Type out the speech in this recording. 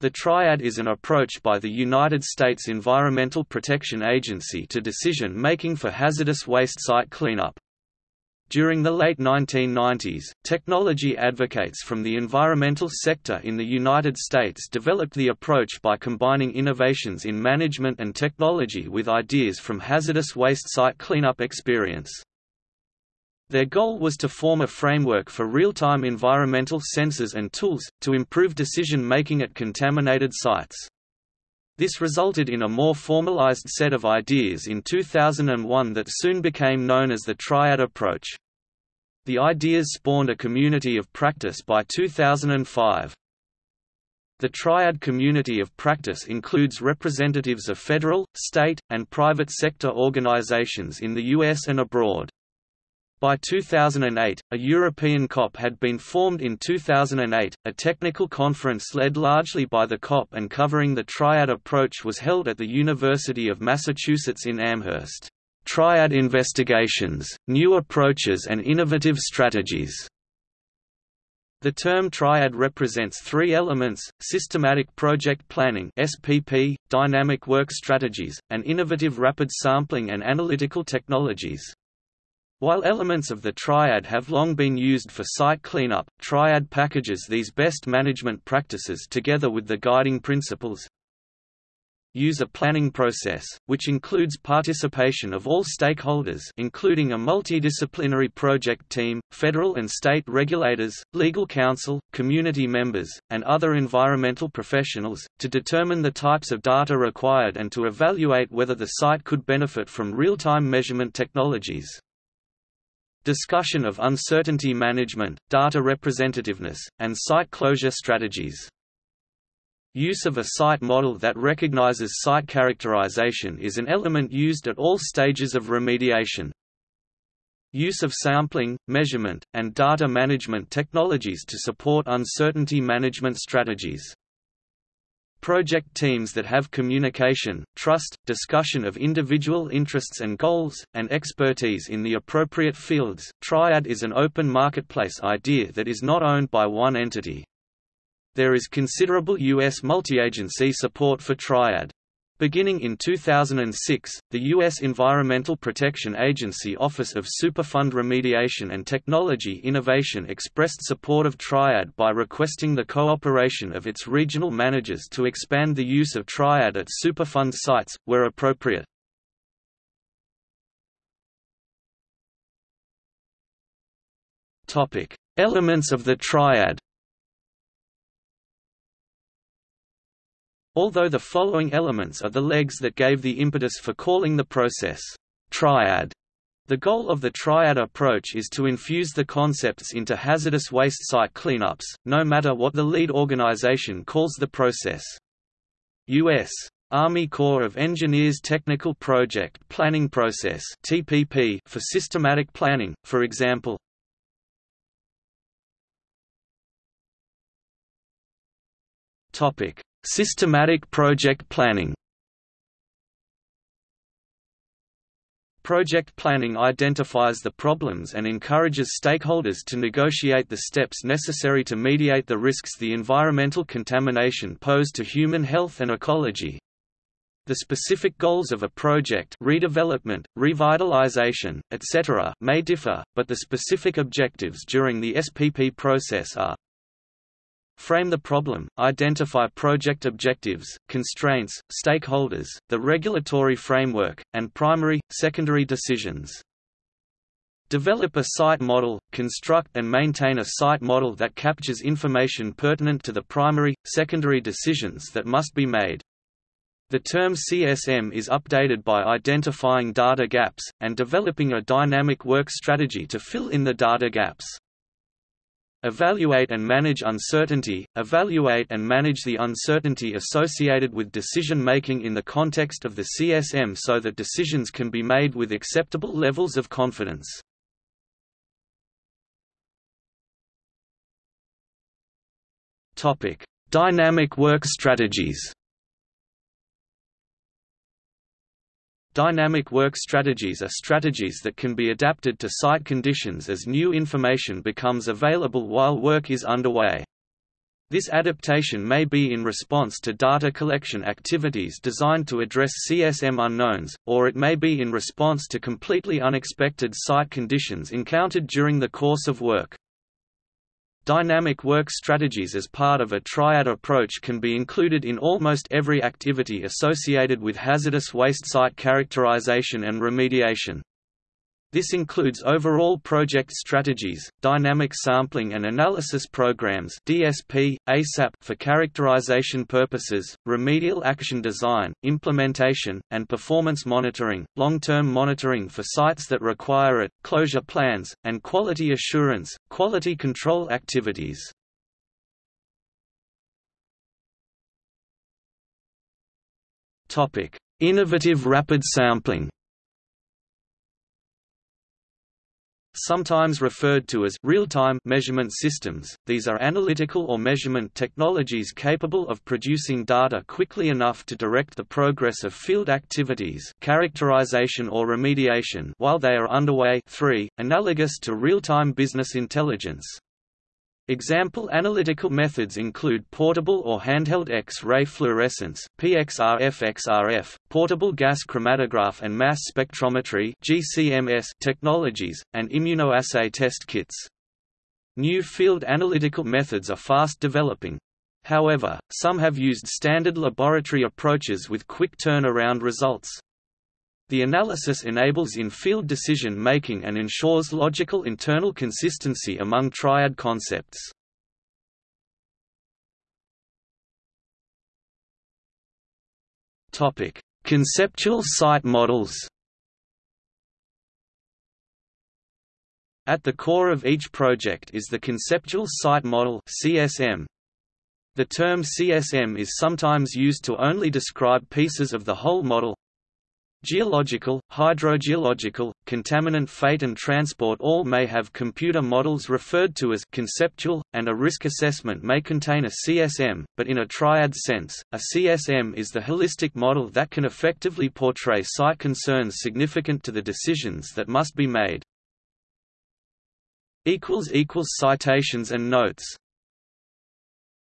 The triad is an approach by the United States Environmental Protection Agency to decision-making for hazardous waste site cleanup. During the late 1990s, technology advocates from the environmental sector in the United States developed the approach by combining innovations in management and technology with ideas from hazardous waste site cleanup experience. Their goal was to form a framework for real-time environmental sensors and tools, to improve decision-making at contaminated sites. This resulted in a more formalized set of ideas in 2001 that soon became known as the Triad approach. The ideas spawned a community of practice by 2005. The Triad community of practice includes representatives of federal, state, and private sector organizations in the U.S. and abroad. By 2008, a European COP had been formed in 2008. A technical conference led largely by the COP and covering the Triad approach was held at the University of Massachusetts in Amherst. Triad Investigations, New Approaches and Innovative Strategies. The term triad represents three elements, systematic project planning SPP, dynamic work strategies, and innovative rapid sampling and analytical technologies. While elements of the triad have long been used for site cleanup, triad packages these best management practices together with the guiding principles. Use a planning process, which includes participation of all stakeholders including a multidisciplinary project team, federal and state regulators, legal counsel, community members, and other environmental professionals, to determine the types of data required and to evaluate whether the site could benefit from real-time measurement technologies. Discussion of uncertainty management, data representativeness, and site closure strategies. Use of a site model that recognizes site characterization is an element used at all stages of remediation. Use of sampling, measurement, and data management technologies to support uncertainty management strategies. Project teams that have communication, trust, discussion of individual interests and goals, and expertise in the appropriate fields. Triad is an open marketplace idea that is not owned by one entity. There is considerable U.S. multi-agency support for Triad. Beginning in 2006, the U.S. Environmental Protection Agency Office of Superfund Remediation and Technology Innovation expressed support of Triad by requesting the cooperation of its regional managers to expand the use of Triad at Superfund sites, where appropriate. Elements of the Triad Although the following elements are the legs that gave the impetus for calling the process triad, the goal of the triad approach is to infuse the concepts into hazardous waste site cleanups, no matter what the lead organization calls the process. U.S. Army Corps of Engineers Technical Project Planning Process (TPP) for systematic planning, for example. Topic: Systematic project planning Project planning identifies the problems and encourages stakeholders to negotiate the steps necessary to mediate the risks the environmental contamination pose to human health and ecology. The specific goals of a project redevelopment, revitalization, etc. may differ, but the specific objectives during the SPP process are Frame the problem, identify project objectives, constraints, stakeholders, the regulatory framework, and primary, secondary decisions. Develop a site model, construct and maintain a site model that captures information pertinent to the primary, secondary decisions that must be made. The term CSM is updated by identifying data gaps, and developing a dynamic work strategy to fill in the data gaps. Evaluate and manage uncertainty – Evaluate and manage the uncertainty associated with decision-making in the context of the CSM so that decisions can be made with acceptable levels of confidence. Dynamic work strategies Dynamic work strategies are strategies that can be adapted to site conditions as new information becomes available while work is underway. This adaptation may be in response to data collection activities designed to address CSM unknowns, or it may be in response to completely unexpected site conditions encountered during the course of work. Dynamic work strategies as part of a triad approach can be included in almost every activity associated with hazardous waste site characterization and remediation. This includes overall project strategies, dynamic sampling and analysis programs (DSP, ASAP) for characterization purposes, remedial action design, implementation, and performance monitoring, long-term monitoring for sites that require it, closure plans, and quality assurance, quality control activities. Innovative rapid sampling. Sometimes referred to as real-time measurement systems, these are analytical or measurement technologies capable of producing data quickly enough to direct the progress of field activities characterization or remediation while they are underway 3, analogous to real-time business intelligence. Example analytical methods include portable or handheld X-ray fluorescence PXRF-XRF, portable gas chromatograph and mass spectrometry GCMS technologies, and immunoassay test kits. New field analytical methods are fast developing. However, some have used standard laboratory approaches with quick turnaround results. The analysis enables in-field decision-making and ensures logical internal consistency among triad concepts. Conceptual site models At the core of each project is the Conceptual Site Model CSM. The term CSM is sometimes used to only describe pieces of the whole model, Geological, hydrogeological, contaminant fate and transport all may have computer models referred to as conceptual, and a risk assessment may contain a CSM, but in a triad sense, a CSM is the holistic model that can effectively portray site concerns significant to the decisions that must be made. Citations and notes